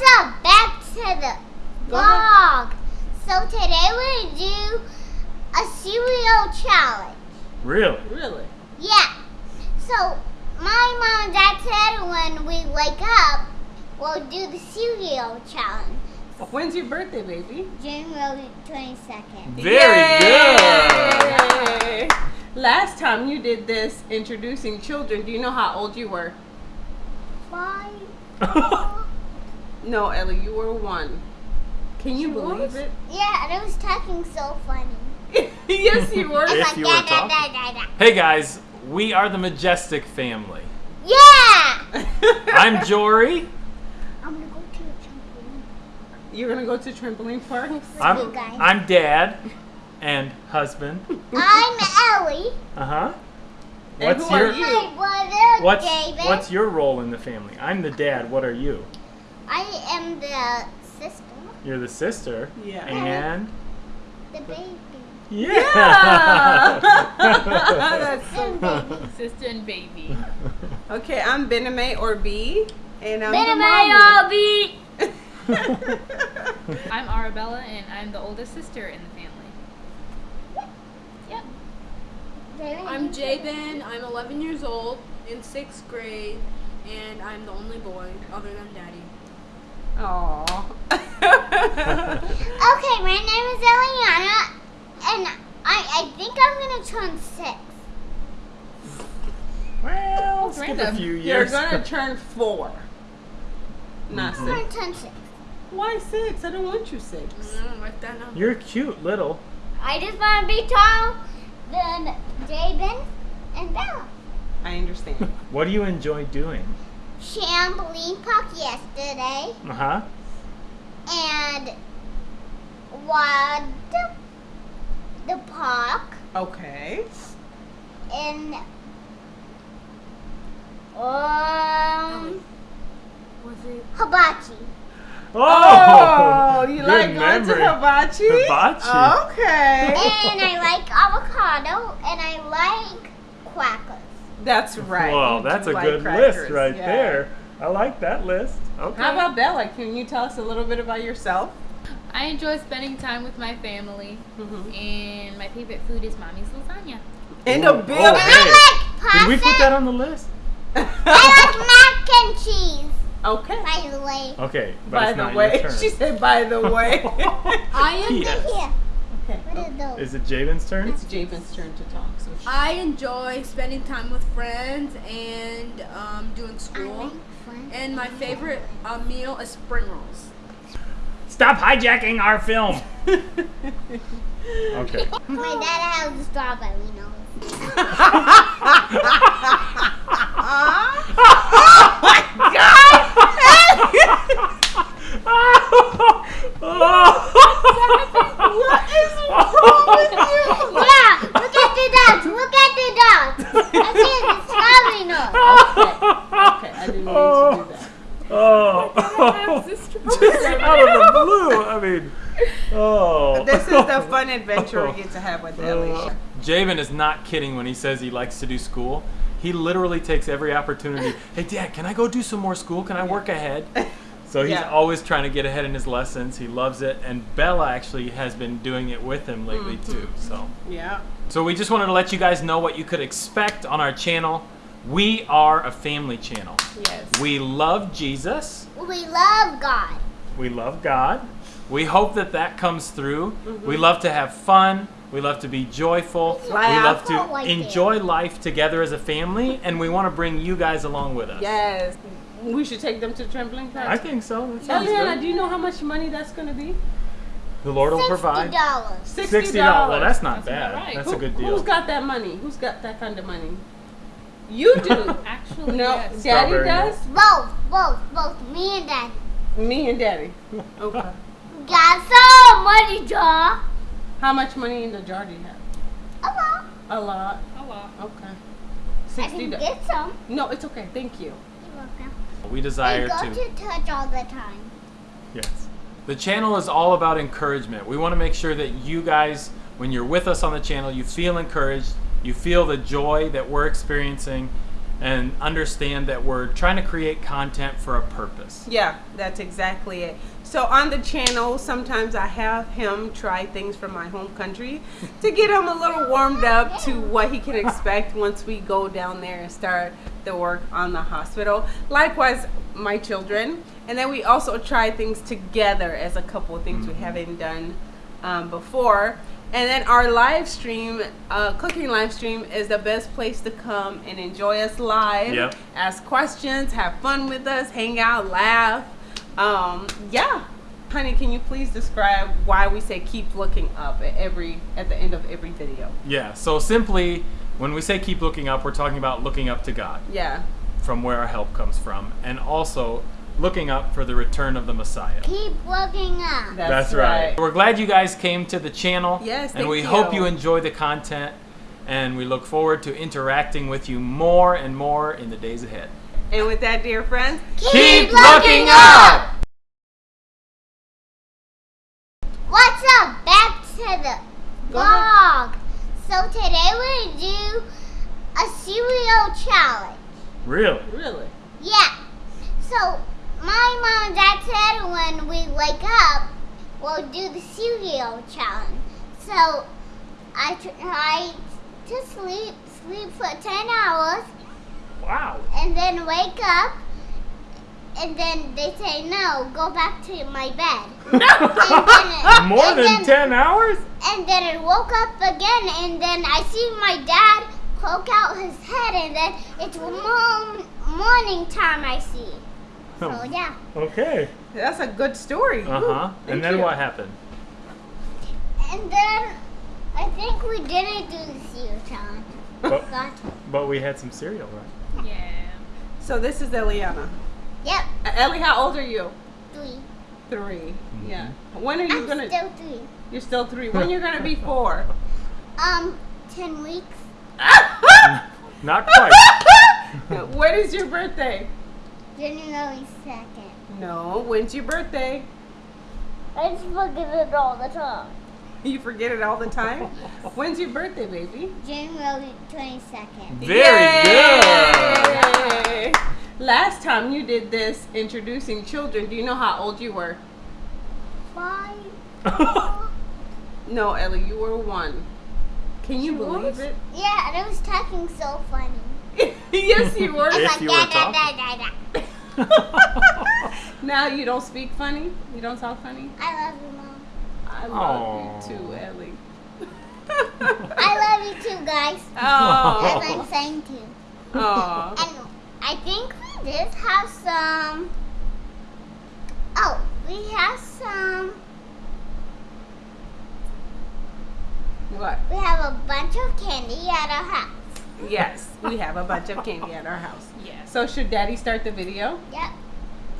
What's up? Back to the vlog. So today we're gonna do a cereal challenge. Really? Really? Yeah. So my mom and dad said when we wake up, we'll do the cereal challenge. When's your birthday, baby? January twenty second. Very Yay! Last time you did this introducing children, do you know how old you were? Five. good. No, Ellie, you were one. Can you She believe was? it? Yeah, and it was talking so funny. yes, you were. If like you were da, talking. da, da, da. hey guys, we are the Majestic family. Yeah. I'm Jory. I'm gonna go to a trampoline. You're gonna go to trampoline park? you I'm. I'm Dad and husband. I'm Ellie. Uh huh. And What's who are your you? My brother what's David. what's your role in the family? I'm the dad. What are you? I am the sister, You're the sister. Yeah. And the baby. yeah. That's so And baby. Sister and baby. Okay, I'm Bename or B, and I'm Been the a mommy. baby. I'm Arabella and I'm the oldest sister in the family. Yep. I'm Jabin. I'm 11 years old in sixth grade, and I'm the only boy other than Daddy. Aww. Okay, my name is Eliana, and I, I think I'm gonna turn six. well, skip a Random. few You're gonna turn four. Not Mhm. I'm six. gonna turn six. Why six? I don't want you six. Mm, write that number. You're cute, little. I just want to be tall than Jabin and Bella. I understand. What do you enjoy doing? Trampoline park yesterday, Uh huh. and what the park Okay. in um Was it? Hibachi. Oh, you like going to memory. hibachi? Hibachi. Okay. and I like avocado, and I like crackers. That's right. Well, that's a like good crackers, list right yeah. there. I like that list. Okay. How about Bella? Can you tell us a little bit about yourself? I enjoy spending time with my family Mm-hmm. and my favorite food is mommy's lasagna. In Oh, a bit. oh, hey. I like pasta. Did we put that on the list? I like mac and cheese. okay. By the way. Okay. But By it's the not way, your turn. she said. By the way. I am. Yes. Here. okay. What are those? Is it Jaden's turn? It's Javen's turn to talk. So she- I enjoy spending time with friends and um, doing school. And my favorite uh, meal is spring rolls. Stop hijacking our film. Okay. My dad has a strawberry nose. Yeah, look at the dots. Look at the dots. I see the strawberry nose. okay, I didn't mean to do that. Oh. Just out of the blue. I mean, oh. This is the fun adventure we get to have with Ellie. Javen is not kidding when he says he likes to do school. He literally takes every opportunity. Hey, Dad, can I go do some more school? Can I work ahead? So he's Yeah. always trying to get ahead in his lessons. He loves it, and Bella actually has been doing it with him lately too. So, Yeah. so we just wanted to let you guys know what you could expect on our channel. We are a family channel. Yes. We love Jesus. We love God. We love God. We hope that that comes through. Mm-hmm. We love to have fun. We love to be joyful. We love to Like it. enjoy life together as a family, and we want to bring you guys along with us. Yes. We should take them to trampoline park. I think so. Eliana, do you know how much money that's going to be? The Lord will provide. Sixty provide. dollars. Sixty dollars. Well, that's not That's bad. about right. That's Who- a good Who's deal. got that money? Who's got that kind of money? You do. Actually, no, yes. Daddy Strawberry does. Both, both, both. Me and Daddy. Me and Daddy. Okay. Got some money, Jaw. How much money in the jar do you have? A lot. A lot. A lot. Okay. I Sixty. can do- get some. No, it's okay. Thank you. You're welcome. We I desire go to. to touch all the time. Yes. The channel is all about encouragement. We want to make sure that you guys, when you're with us on the channel, you feel encouraged, you feel the joy that we're experiencing, and understand that we're trying to create content for a purpose. Yeah, that's exactly it. So on the channel, sometimes I have him try things from my home country to get him a little warmed up to what he can expect once we go down there and start the work on the hospital. Likewise, my children. And then we also try things together as a couple of things we haven't done um, before. And then our live stream, uh, cooking live stream, is the best place to come and enjoy us live. Yep. Ask questions, have fun with us, hang out, laugh. Um, yeah. Honey, can you please describe why we say keep looking up at every at the end of every video? Yeah, so simply, when we say keep looking up, we're talking about looking up to God, Yeah. from where our help comes from, and also looking up for the return of the Messiah. Keep looking up. That's, right. We're glad you guys came to the channel. Yes, And thank we hope you. you enjoy the content. And we look forward to interacting with you more and more in the days ahead. And with that, dear friends, Keep looking up! What's up? Back to the vlog. So today we're gonna do a cereal challenge. Really? really. Yeah. So my mom and dad said when we wake up, we'll do the cereal challenge. So I tried to sleep, sleep for 10 hours, Wow. and then wake up. And then they say, no, go back to my bed. Then- More than then- 10 hours? And then it woke up again, and then I see my dad poke out his head, and then it's morning time I see. So yeah. Okay. That's a good story. Uh huh. thank And then you. what happened? And then I think we didn't do the cereal challenge. But, Got but we had some cereal, right? Yeah. So this is Eliana. Yep, Uh, Ellie, how old are you? three. 3 Yeah. When are you I'm gonna? still three. You're still three. When you're gonna be four? Um, ten weeks. Not quite. when is your birthday? January second. No. When's your birthday? I just forget it all the time. You forget it all the time. When's your birthday, baby? January twenty second. Very good. Yay! Last time you did this introducing children, do you know how old you were? Five. No, Ellie, you were one. Can you She believe was? it? Yeah, and I was talking so funny. yes, you were. I was If like you da were da da talking. Da da. now you don't speak funny? You don't talk funny? I love you, mom. I love Aw. you too, Ellie. I love you too, guys. Oh. As I'm saying too. Aw. And I think we did have some. Oh, we have some. What? We have a bunch of candy at our house. Yes, we have a bunch of candy at our house. Yes. So should Daddy start the video? Yep.